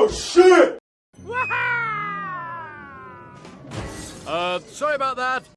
Oh shit! Uh, sorry about that.